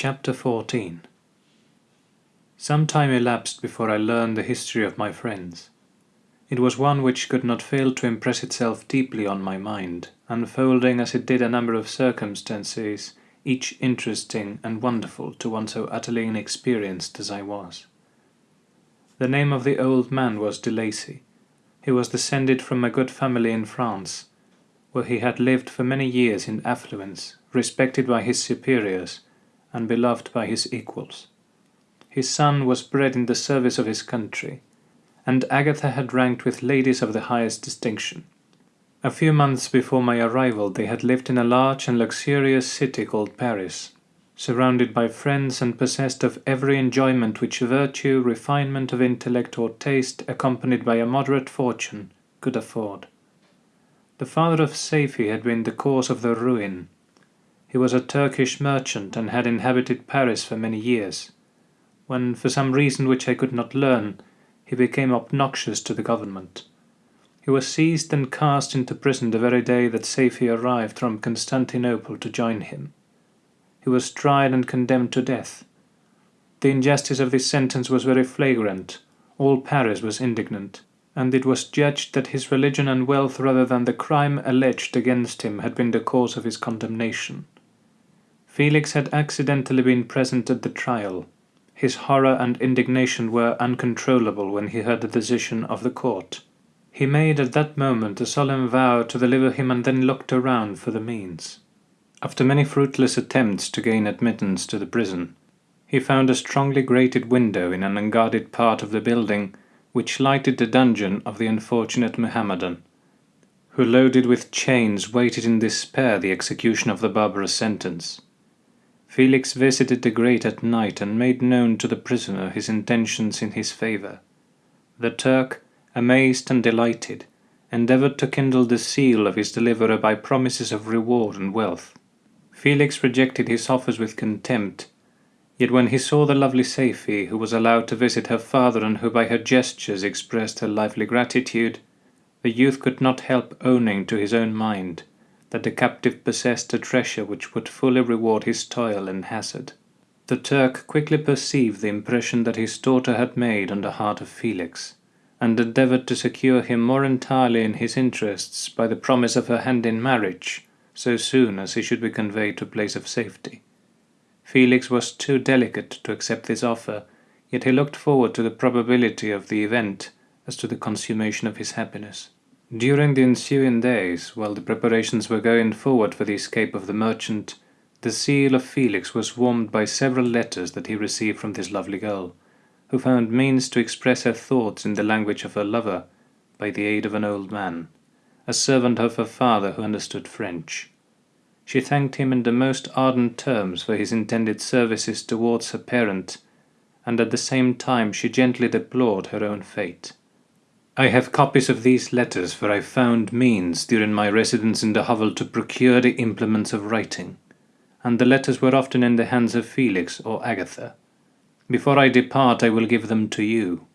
Chapter 14 Some time elapsed before I learned the history of my friends. It was one which could not fail to impress itself deeply on my mind, unfolding as it did a number of circumstances, each interesting and wonderful to one so utterly inexperienced as I was. The name of the old man was De Lacey. He was descended from a good family in France, where he had lived for many years in affluence, respected by his superiors, and beloved by his equals. His son was bred in the service of his country, and Agatha had ranked with ladies of the highest distinction. A few months before my arrival they had lived in a large and luxurious city called Paris, surrounded by friends and possessed of every enjoyment which virtue, refinement of intellect, or taste, accompanied by a moderate fortune, could afford. The father of Safie had been the cause of their ruin, he was a Turkish merchant and had inhabited Paris for many years, when, for some reason which I could not learn, he became obnoxious to the government. He was seized and cast into prison the very day that Safie arrived from Constantinople to join him. He was tried and condemned to death. The injustice of this sentence was very flagrant. All Paris was indignant, and it was judged that his religion and wealth rather than the crime alleged against him had been the cause of his condemnation. Felix had accidentally been present at the trial. His horror and indignation were uncontrollable when he heard the decision of the court. He made at that moment a solemn vow to deliver him and then looked around for the means. After many fruitless attempts to gain admittance to the prison, he found a strongly grated window in an unguarded part of the building which lighted the dungeon of the unfortunate Mohammedan, who loaded with chains waited in despair the execution of the barbarous sentence. Felix visited the grate at night and made known to the prisoner his intentions in his favour. The Turk, amazed and delighted, endeavoured to kindle the zeal of his deliverer by promises of reward and wealth. Felix rejected his offers with contempt, yet when he saw the lovely Safie, who was allowed to visit her father and who by her gestures expressed her lively gratitude, the youth could not help owning to his own mind that the captive possessed a treasure which would fully reward his toil and hazard. The Turk quickly perceived the impression that his daughter had made on the heart of Felix, and endeavoured to secure him more entirely in his interests by the promise of her hand in marriage, so soon as he should be conveyed to a place of safety. Felix was too delicate to accept this offer, yet he looked forward to the probability of the event as to the consummation of his happiness. During the ensuing days, while the preparations were going forward for the escape of the merchant, the zeal of Felix was warmed by several letters that he received from this lovely girl, who found means to express her thoughts in the language of her lover by the aid of an old man, a servant of her father who understood French. She thanked him in the most ardent terms for his intended services towards her parent, and at the same time she gently deplored her own fate. I have copies of these letters, for I found means during my residence in the hovel to procure the implements of writing, and the letters were often in the hands of Felix or Agatha. Before I depart I will give them to you.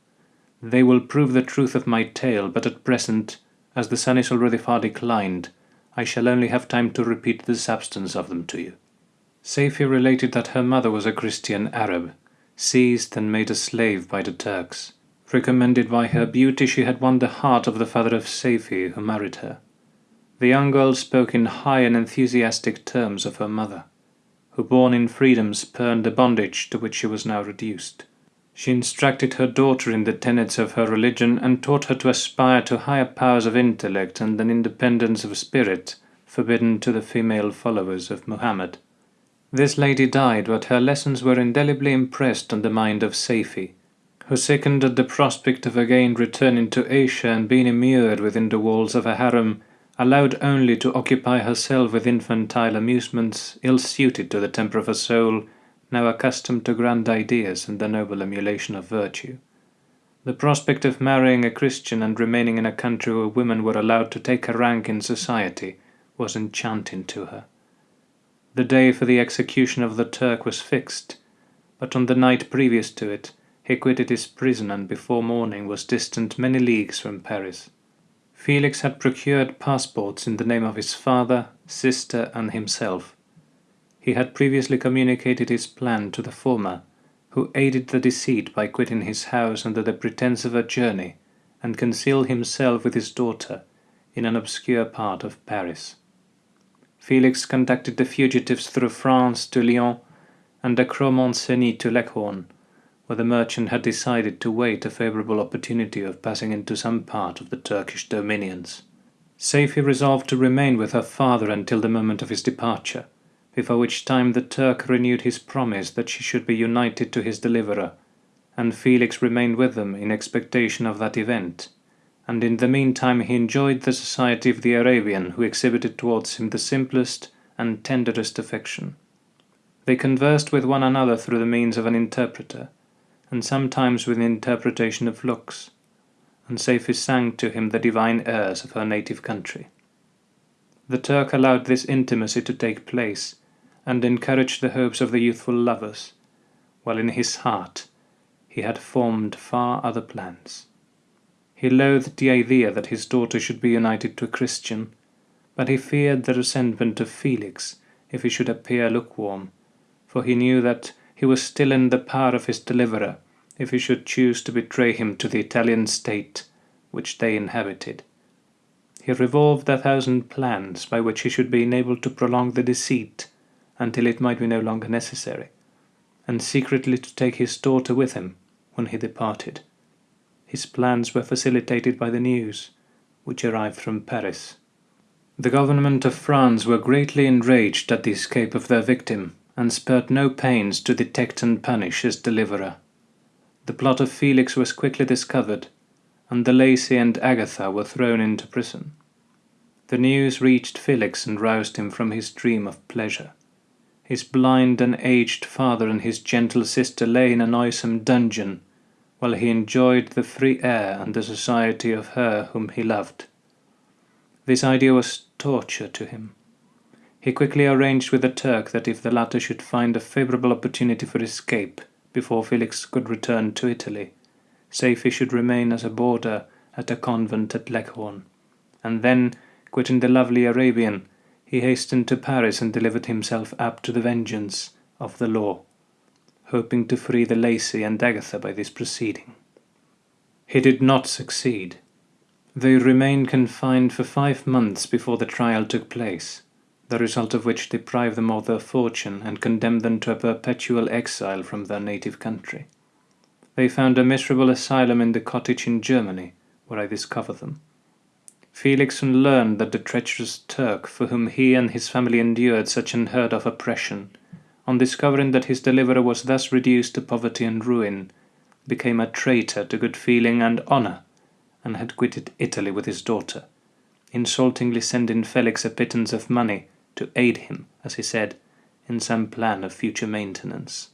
They will prove the truth of my tale, but at present, as the sun is already far declined, I shall only have time to repeat the substance of them to you. Safie related that her mother was a Christian Arab, seized and made a slave by the Turks Recommended by her beauty, she had won the heart of the father of Safie, who married her. The young girl spoke in high and enthusiastic terms of her mother, who born in freedom spurned the bondage to which she was now reduced. She instructed her daughter in the tenets of her religion and taught her to aspire to higher powers of intellect and an independence of spirit forbidden to the female followers of Muhammad. This lady died, but her lessons were indelibly impressed on the mind of Safie, who sickened at the prospect of again returning to Asia and being immured within the walls of a harem, allowed only to occupy herself with infantile amusements ill suited to the temper of a soul now accustomed to grand ideas and the noble emulation of virtue. The prospect of marrying a Christian and remaining in a country where women were allowed to take a rank in society was enchanting to her. The day for the execution of the Turk was fixed, but on the night previous to it, he quitted his prison and before morning was distant many leagues from Paris. Felix had procured passports in the name of his father, sister, and himself. He had previously communicated his plan to the former, who aided the deceit by quitting his house under the pretence of a journey, and concealed himself with his daughter in an obscure part of Paris. Felix conducted the fugitives through France to Lyons and across Mont-Cenis to Leghorn, where the merchant had decided to wait a favourable opportunity of passing into some part of the Turkish dominions. Safie resolved to remain with her father until the moment of his departure, before which time the Turk renewed his promise that she should be united to his deliverer, and Felix remained with them in expectation of that event, and in the meantime he enjoyed the society of the Arabian who exhibited towards him the simplest and tenderest affection. They conversed with one another through the means of an interpreter, and sometimes with interpretation of looks, and Safie sang to him the divine airs of her native country. The Turk allowed this intimacy to take place, and encouraged the hopes of the youthful lovers, while in his heart he had formed far other plans. He loathed the idea that his daughter should be united to a Christian, but he feared the resentment of Felix if he should appear lukewarm, for he knew that he was still in the power of his deliverer if he should choose to betray him to the Italian state which they inhabited. He revolved a thousand plans by which he should be enabled to prolong the deceit until it might be no longer necessary, and secretly to take his daughter with him when he departed. His plans were facilitated by the news, which arrived from Paris. The government of France were greatly enraged at the escape of their victim, and spared no pains to detect and punish his deliverer. The plot of Felix was quickly discovered, and De Lacey and Agatha were thrown into prison. The news reached Felix and roused him from his dream of pleasure. His blind and aged father and his gentle sister lay in a noisome dungeon, while he enjoyed the free air and the society of her whom he loved. This idea was torture to him. He quickly arranged with the Turk that if the latter should find a favourable opportunity for escape before Felix could return to Italy, Safie should remain as a boarder at a convent at Leghorn, and then, quitting the lovely Arabian, he hastened to Paris and delivered himself up to the vengeance of the law hoping to free De Lacey and Agatha by this proceeding. He did not succeed. They remained confined for five months before the trial took place, the result of which deprived them of their fortune and condemned them to a perpetual exile from their native country. They found a miserable asylum in the cottage in Germany, where I discovered them. Felix soon learned that the treacherous Turk, for whom he and his family endured such unheard of oppression, on discovering that his deliverer was thus reduced to poverty and ruin, became a traitor to good feeling and honour, and had quitted Italy with his daughter, insultingly sending Felix a pittance of money to aid him, as he said, in some plan of future maintenance.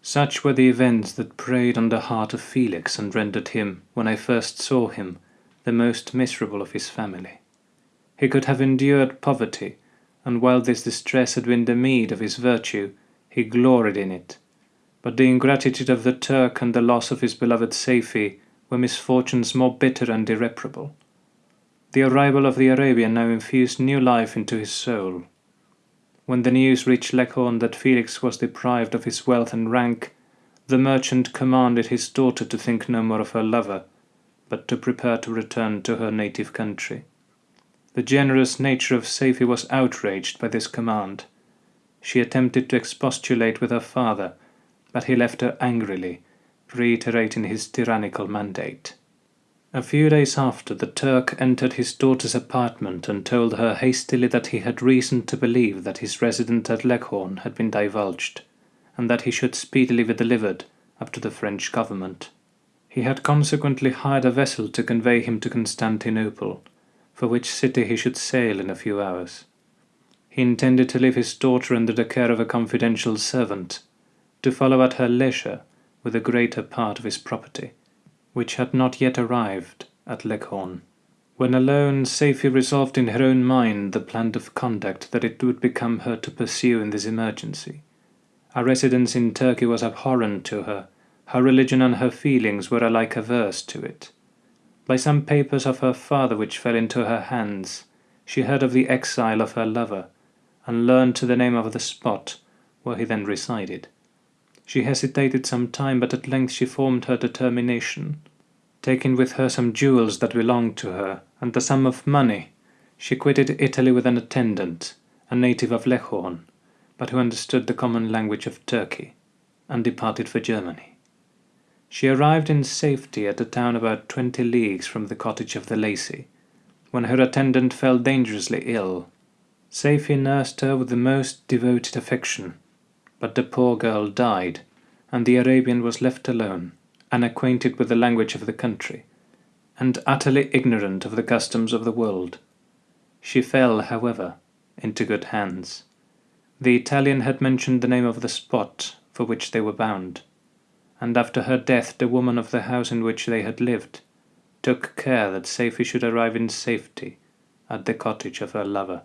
Such were the events that preyed on the heart of Felix and rendered him, when I first saw him, the most miserable of his family. He could have endured poverty and while this distress had been the meed of his virtue, he gloried in it. But the ingratitude of the Turk and the loss of his beloved Safie were misfortunes more bitter and irreparable. The arrival of the Arabian now infused new life into his soul. When the news reached Leghorn that Felix was deprived of his wealth and rank, the merchant commanded his daughter to think no more of her lover, but to prepare to return to her native country. The generous nature of Safie was outraged by this command. She attempted to expostulate with her father, but he left her angrily, reiterating his tyrannical mandate. A few days after, the Turk entered his daughter's apartment and told her hastily that he had reason to believe that his residence at Leghorn had been divulged, and that he should speedily be delivered up to the French government. He had consequently hired a vessel to convey him to Constantinople, for which city he should sail in a few hours. He intended to leave his daughter under the care of a confidential servant, to follow at her leisure with the greater part of his property, which had not yet arrived at Leghorn. When alone, Safie resolved in her own mind the plan of conduct that it would become her to pursue in this emergency. A residence in Turkey was abhorrent to her, her religion and her feelings were alike averse to it. By some papers of her father which fell into her hands, she heard of the exile of her lover, and learned to the name of the spot where he then resided. She hesitated some time, but at length she formed her determination. Taking with her some jewels that belonged to her, and the sum of money, she quitted Italy with an attendant, a native of Leghorn, but who understood the common language of Turkey, and departed for Germany. She arrived in safety at a town about twenty leagues from the cottage of De Lacey, when her attendant fell dangerously ill. Safie nursed her with the most devoted affection, but the poor girl died, and the Arabian was left alone, unacquainted with the language of the country, and utterly ignorant of the customs of the world. She fell, however, into good hands. The Italian had mentioned the name of the spot for which they were bound, and after her death the woman of the house in which they had lived took care that Safie should arrive in safety at the cottage of her lover.